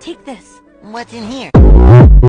Take this. What's in here?